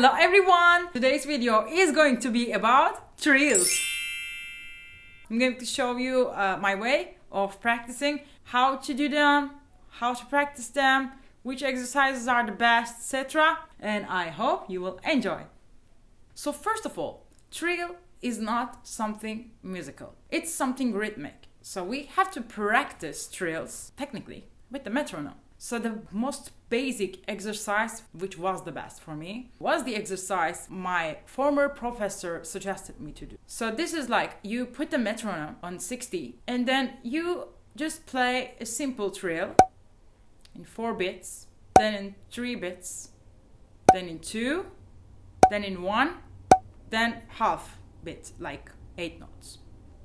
Hello everyone! Today's video is going to be about trills. I'm going to show you uh, my way of practicing, how to do them, how to practice them, which exercises are the best, etc. And I hope you will enjoy. So first of all, trill is not something musical. It's something rhythmic. So we have to practice trills technically with the metronome. So the most basic exercise, which was the best for me, was the exercise my former professor suggested me to do. So this is like you put the metronome on 60 and then you just play a simple trill in 4 bits, then in 3 bits, then in 2, then in 1, then half beat, like 8 notes.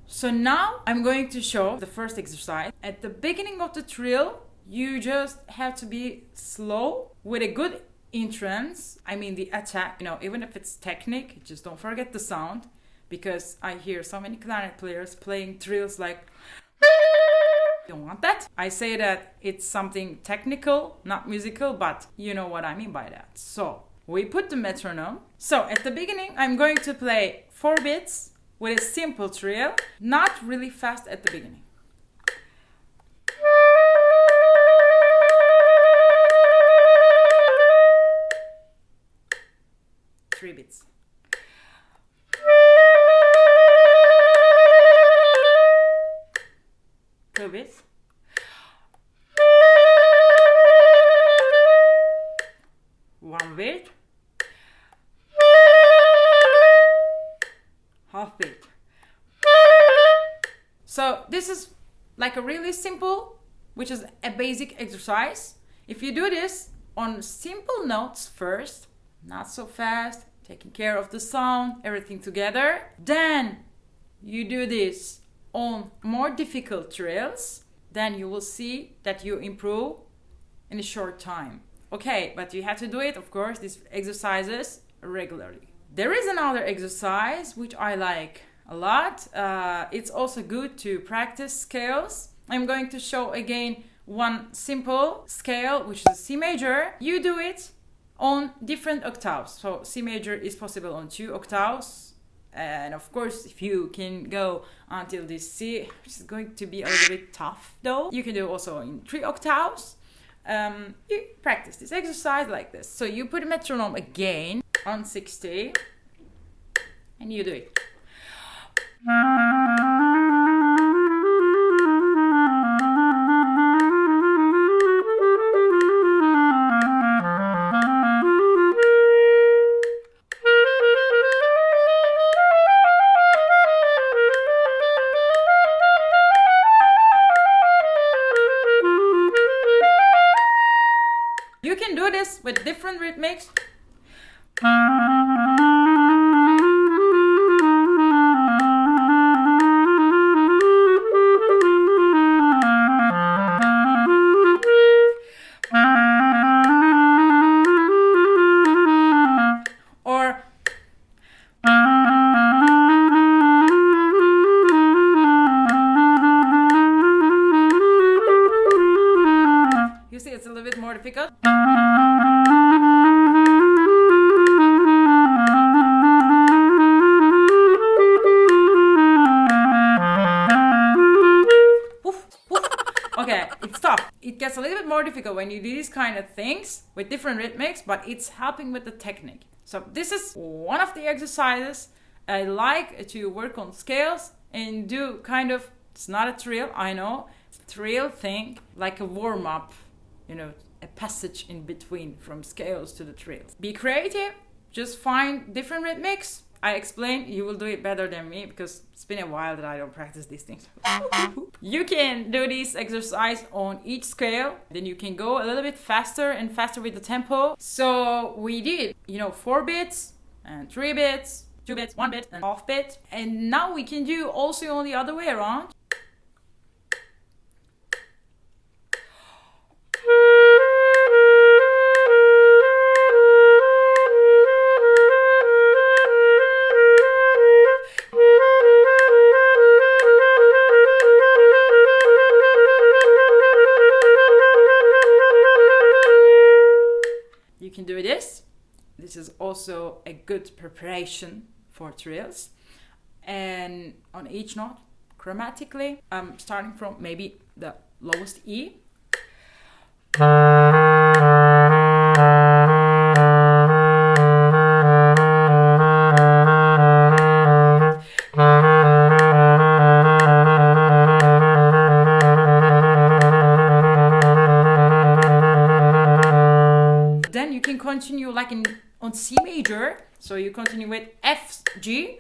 So now I'm going to show the first exercise. At the beginning of the trill, you just have to be slow with a good entrance. I mean, the attack, you know, even if it's technique, just don't forget the sound because I hear so many clarinet players playing trills like. Don't want that. I say that it's something technical, not musical, but you know what I mean by that. So we put the metronome. So at the beginning, I'm going to play four beats with a simple trill, not really fast at the beginning. So this is like a really simple, which is a basic exercise. If you do this on simple notes first, not so fast, taking care of the sound, everything together. Then you do this on more difficult trills, then you will see that you improve in a short time. Okay, but you have to do it, of course, these exercises regularly. There is another exercise which I like a lot. Uh, it's also good to practice scales. I'm going to show again one simple scale, which is C major. You do it on different octaves. So C major is possible on two octaves. And of course, if you can go until this C, which is going to be a little bit tough though, you can do also in three octaves. Um, you practice this exercise like this. So you put a metronome again on 60 and you do it. You can do this with different rhythmics. Little bit more difficult. Okay, it's tough. It gets a little bit more difficult when you do these kind of things with different rhythmics, but it's helping with the technique. So this is one of the exercises I like to work on scales and do kind of, it's not a trill, I know, trill thing, like a warm up, you know, a passage in between from scales to the trills. Be creative, just find different rhythmics. I explain, you will do it better than me because it's been a while that I don't practice these things. you can do this exercise on each scale, then you can go a little bit faster and faster with the tempo. So we did, you know, four bits and three bits, two bits, one bit, and half bit. And now we can do also on the other way around. Also a good preparation for trills. And on each note, chromatically, I'm starting from maybe the lowest E. So you continue with F, G.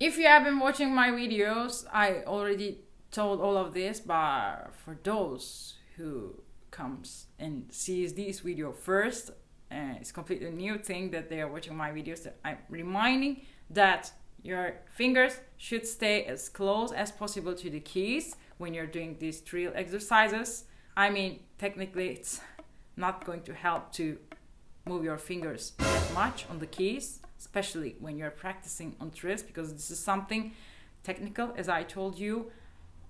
If you have been watching my videos, I already told all of this, but for those who comes and sees this video first, uh, it's completely new thing that they are watching my videos. I'm reminding that your fingers should stay as close as possible to the keys when you're doing these trill exercises. I mean, technically, it's not going to help to move your fingers that much on the keys, especially when you're practicing on trills, because this is something technical, as I told you.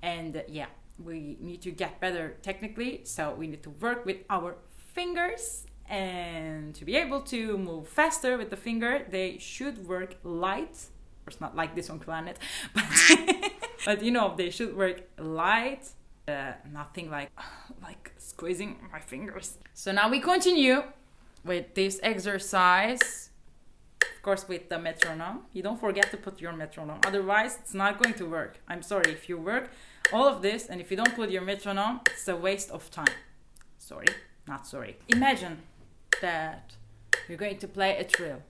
And uh, yeah, we need to get better technically, so we need to work with our fingers. And to be able to move faster with the finger, they should work light. It's not like this on Planet, but but you know they should work light. Uh, nothing like like squeezing my fingers. So now we continue with this exercise of course with the metronome you don't forget to put your metronome otherwise it's not going to work i'm sorry if you work all of this and if you don't put your metronome it's a waste of time sorry not sorry imagine that you're going to play a trill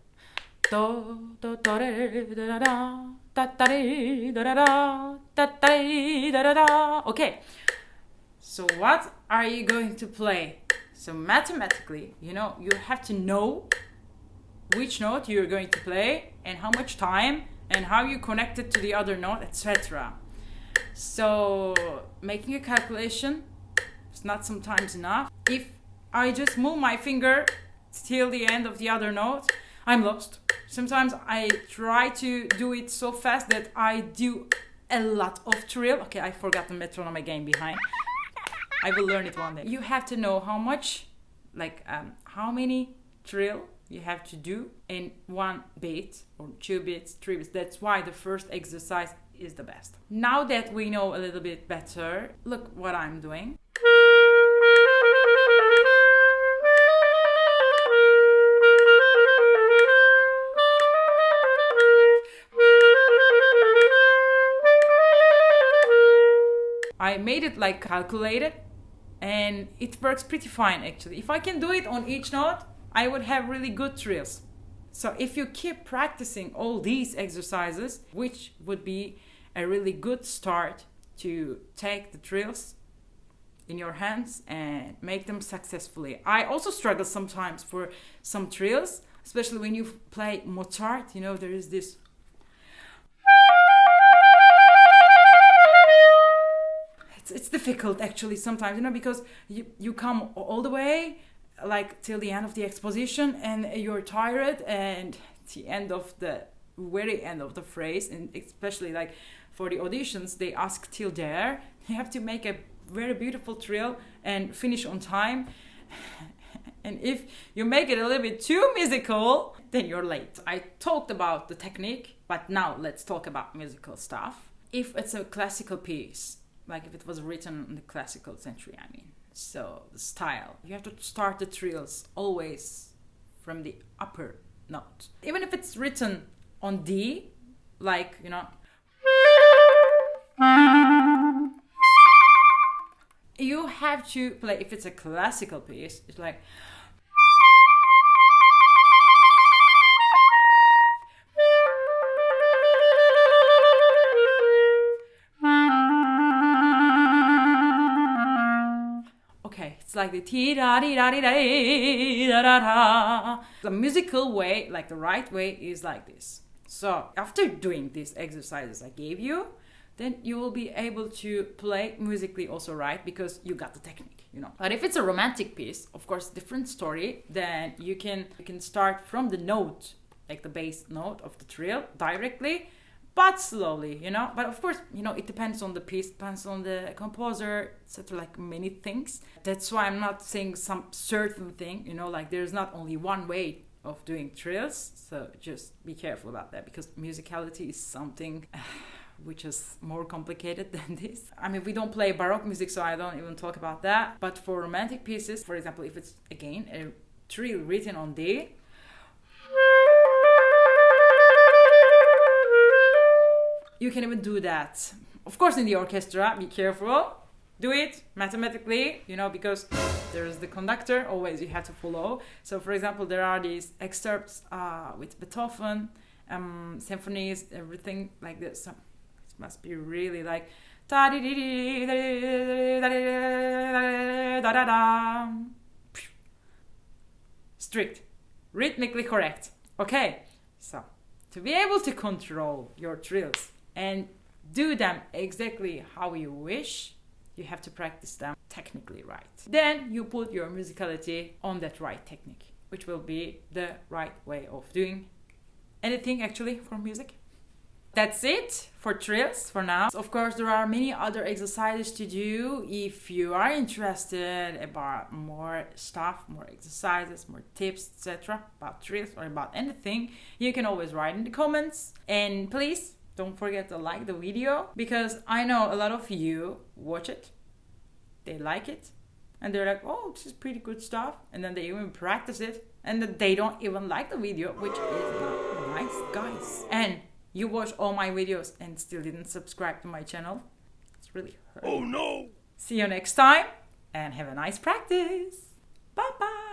okay. So what are you going to play? So mathematically you know you have to know which note you're going to play and how much time and how you connect it to the other note etc so making a calculation is not sometimes enough. If i just move my finger till the end of the other note i'm lost sometimes i try to do it so fast that i do a lot of trill okay i forgot the metronome again behind i will learn it one day you have to know how much like um, how many trill you have to do in one beat or two beats, three beats. That's why the first exercise is the best. Now that we know a little bit better, look what I'm doing. I made it like calculated and it works pretty fine actually. If I can do it on each note, I would have really good trills. So if you keep practicing all these exercises, which would be a really good start to take the trills in your hands and make them successfully. I also struggle sometimes for some trills, especially when you play Mozart, you know, there is this difficult actually sometimes, you know, because you, you come all the way like till the end of the exposition and you're tired and the end of the very end of the phrase and especially like for the auditions they ask till there. You have to make a very beautiful trill and finish on time. And if you make it a little bit too musical then you're late. I talked about the technique but now let's talk about musical stuff. If it's a classical piece like if it was written in the classical century i mean. So the style. You have to start the trills always from the upper note. Even if it's written on d like you know. You have to play if it's a classical piece it's like it's like the ti da di da di da da da the musical way like the right way is like this. So after doing these exercises i gave you then you will be able to play musically also right? Because you got the technique you know. But if it's a romantic piece of course different story then you can you can start from the note like the bass note of the trill directly but slowly you know but of course you know it depends on the piece depends on the composer etc like many things that's why i'm not saying some certain thing you know like there's not only one way of doing trills so just be careful about that because musicality is something which is more complicated than this. I mean, we don't play Baroque music, so I don't even talk about that. But for romantic pieces, for example, if it's again a trill written on D, you can even do that. Of course, in the orchestra, be careful. Do it mathematically, you know, because there's the conductor, always you have to follow. So, for example, there are these excerpts uh, with Beethoven, um, symphonies, everything like this. So it must be really like. Strict, rhythmically correct. Okay, so to be able to control your trills and do them exactly how you wish, you have to practice them technically right. Then you put your musicality on that right technique, which will be the right way of doing anything actually for music. That's it for trills for now. Of course, there are many other exercises to do. If you are interested about more stuff, more exercises, more tips, etc. about trills or about anything, you can always write in the comments. And please don't forget to like the video because I know a lot of you watch it, they like it, and they're like, oh, this is pretty good stuff. And then they even practice it, and then they don't even like the video, which is not nice, guys. And you watch all my videos and still didn't subscribe to my channel. It's really hurt. Oh no! See you next time and have a nice practice. Bye bye.